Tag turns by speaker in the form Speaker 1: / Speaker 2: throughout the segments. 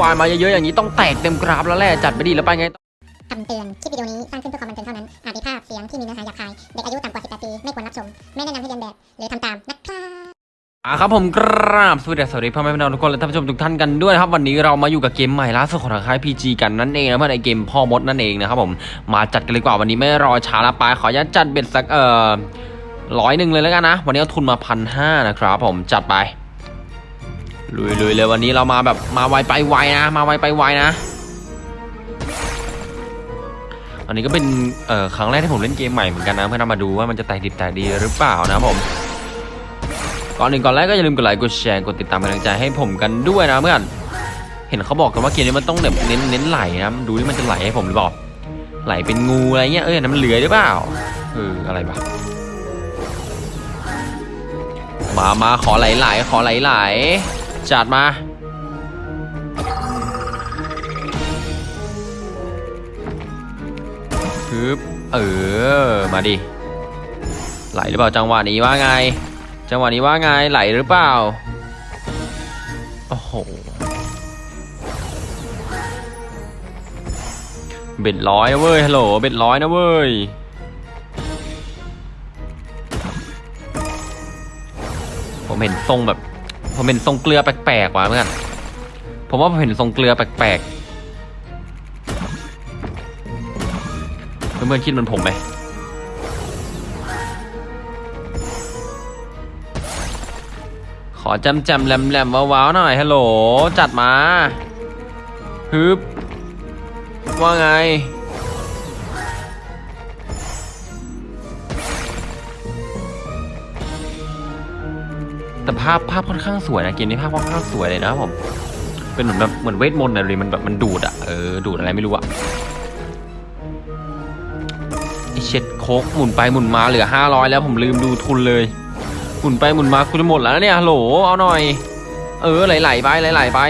Speaker 1: วายมาเยอะๆอย่างนี้ต้องแตกเต็มกราฟแล้วแหละจัดไปดีแล้วไปไง
Speaker 2: คำเตือน คลิปวิดีโอนี้ สร้างขึ้นเพื่อความบันเทิงเท่านั้น อาจมีภาพเสียงที่มีเนื้อหาหยาบคาย เด็กอายุต่ำกว่า 18 ปี ไม่ควรรับชม ไม่แนะนำให้เรียนแบบ หรือทำตามนะครับ
Speaker 1: อะครับผมกราบสวัสดีสวัสดีพ่อแม่พี่น้องทุกคนและท่านผู้ชมทุกท่านกันด้วยนะครับวันนี้เรามาอยู่กับเกมใหม่ล่าสุดของทางค่าย PG กันนั่นเองนะเพื่อนไอเกมพ่อมดนั่นเองนะครับผมมาจัดกันเลยกว่าวันนี้ไม่รอช้าละไปขออนุญาตจัดเบ็ดสักเอ่อร้อยหนึ่งเลยแล้วกันนะ วันนี้เอาทุนมาพันห้านะครับผมจัดไป ลุยลุยเลยวันนี้เรามาแบบมาไวไปไวนะ มาไวไปไวนะ อันนี้ก็เป็นเอ่อครั้งแรกที่ผมเล่นเกมใหม่เหมือนกันนะเพื่อนำมาดูว่ามันจะแตกดิบแตกดีหรือเปล่านะผมก่อนหนึ่งก่อนแรกก็อย่าลืมกดไลค์กดแชร์กดติดตามกำลังใจให้ผมกันด้วยนะเพื่อนเห็นเขาบอกกันว่าเกมนี้มันต้องแบบเน้นเน้นไหลนะดูที่มันจะไหลให้ผมหรือเปล่าไหลเป็นงูอะไรเงี้ยเอ้ยนนั้นมันเลื้อหรือเปล่าเอออะไรบ้ามามาขอไหลไหลขอไหลไหล จัดมา ฮึบ เออ มาดิ ไหลหรือเปล่าจังหวะนี้ว่าไง จังหวะนี้ว่าไงไหลหรือเปล่า โอ้โห เบ็ดร้อยนะเว้ย ฮัลโหล เบ็ดร้อยนะเว้ยผมเห็นทรงแบบ ผมเห็นทรงเกลือแปลกๆว่ะเพื่อนผมว่าผมเห็นทรงเกลือแปลกๆเพื่อนๆคิดเหมันผมไหมขอจำจำแหลมแหลมๆว้าวๆหน่อยฮัลโหลจัดมาฮึบว่าไง แต่ภาพภาพค่อนข้างสวยนะเกมนี้ภาพค่อนข้างสวยเลยนะครับผม เป็นเหมือนแบบเหมือนเวทมนต์อะไรมันแบบมันดูดอะเออดูดอะไรไม่รู้อะไอเช็ดโคกหมุนไปหมุนมาเหลือห้าร้อยแล้วผมลืมดูทุนเลยหมุนไปหมุนมาคุณจะหมดแล้วเนี่ยฮัลโหลเอาหน่อย เออไหลๆไปไหลๆไป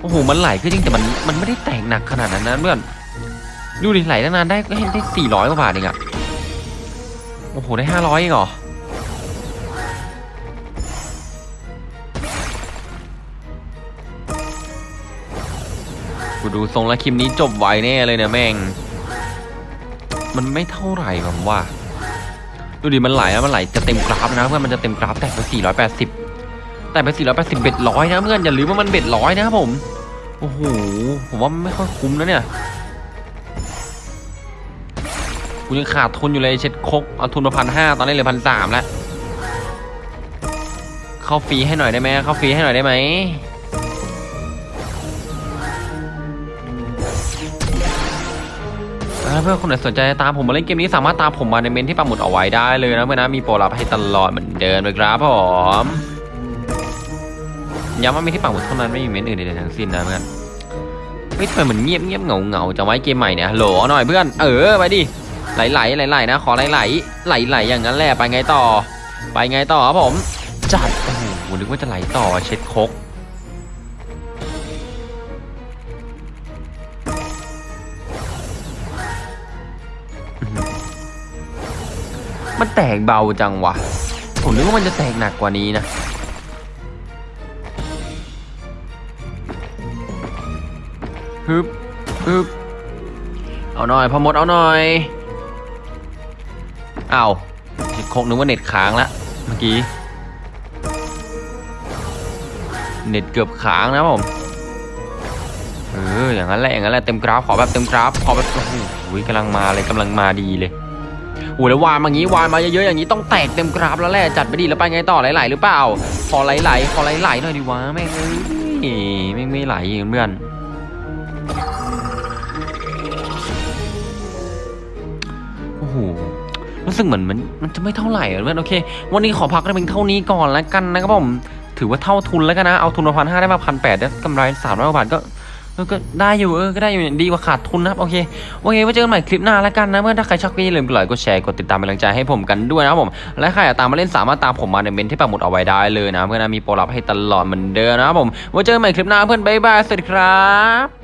Speaker 1: โอ้โหมันไหลก็จริงแต่มันมันไม่ได้แตกหนักขนาดนั้นนะเพื่อนดูดิไหลตั้งนานได้ก็เห็นได้สี่ร้อยกว่าบาทเองอะโอ้โหได้ห้าร้อยเองเหรอ กูดูทรงแล้วคลิปนี้จบไวแน่เลยเนี่ยแม่ง มันไม่เท่าไหร่ผมว่า ดูดิมันไหลอะมันไหลจะเต็มกราฟนะเพื่อนมันจะเต็มกราฟแตกไป 480 แต่ไป 480 เบ็ดร้อยนะเพื่อนอย่าลืมว่ามันเบ็ดร้อยนะครับผม โอ้โห ผมว่าไม่ค่อยคุ้มนะเนี่ยกูยังขาดทุนอยู่เลยเช็ดคกเอาทุนมาพันห้าตอนนี้เหลือพันสามแล้ว เข้าฟรีให้หน่อยได้ไหมเข้าฟรีให้หน่อยได้ไหม เพื่อนคนไหนสนใจตามผมมาเล่นเกมนี้สามารถตามผมมาในเมนที่ปักหมุดเอาไว้ได้เลยนะเพื่อนนะมีโปรลับให้ตลอดเหมือนเดิมเลยครับผมย้ำว่ามีที่ปักหมุดเท่านั้นไม่มีเมนอื่นใดๆทั้งสิ้นนะเพื่อนเฮ้ยทำไมเหมือนเงียบเงียบเงาเงาๆจะไว้เกมใหม่เนี่ยฮัลโหลหน่อยเพื่อนเออไปดิไหลไหลไหลไหลๆนะขอไหลไหลไหลไหลๆอย่างนั้นแหละไปไงต่อ ไปไงต่อครับผมจัดโอ้โหนึกว่าจะไหลต่อเช็ดคก มันแตกเบาจังวะ ผมนึกว่ามันจะแตกหนักกว่านี้นะฮึบฮึบเอาหน่อยพอมดเอาหน่อยเอาคงนึกว่าเน็ตค้างละเมื่อกี้ เน็ตเกือบค้างนะผมเอออย่างนั้นแหละอย่างนั้นแหละเต็มกราฟขอแบบเต็มกราฟขอแบบโอ้โหกำลังมาเลยกำลังมาดีเลย อ้แล้ววานมางี้วานมาเยอะๆอย่างนี้ต้องแตกเต็มกราฟแล้วแหละจัดไปดีแล้วไปไงต่อไหลๆหรือเปล่าขอไหลๆขอไหลๆหน่อยดิวะแม่งเอ้ยแม่งไม่ไหลเพื่อนโอ้โหรู้สึกเหมือนมันมันจะไม่เท่าไหร่เพื่อนโอเค วันนี้ขอพักได้เพียงเท่านี้ก่อนแล้วกันนะครับผมถือว่าเท่าทุนแล้วกันนะเอาทุนมาพันห้าได้มาพันแปดได้กำไรสามร้อยกว่าบาทก็ เออก็ได้อยู่เออก็ได้อยู่ดีกว่าขาดทุนนะครับโอเคโอเคไว้เจอกันใหม่คลิปหน้าแล้วกันนะเมื่อถ้าใครชอบก็อย่าลืมกดไลค์กดแชร์กดติดตามเป็นกำลังใจให้ผมกันด้วยนะครับผมและใครอยากตามมาเล่นสามารถตามผมมาในเมนที่ปักหมุดเอาไว้ได้เลยนะเพื่อนนะมีโปรลับให้ตลอดเหมือนเดิมนะครับผมไว้เจอกันใหม่คลิปหน้าเพื่อนบ๊ายบายสวัสดีครับ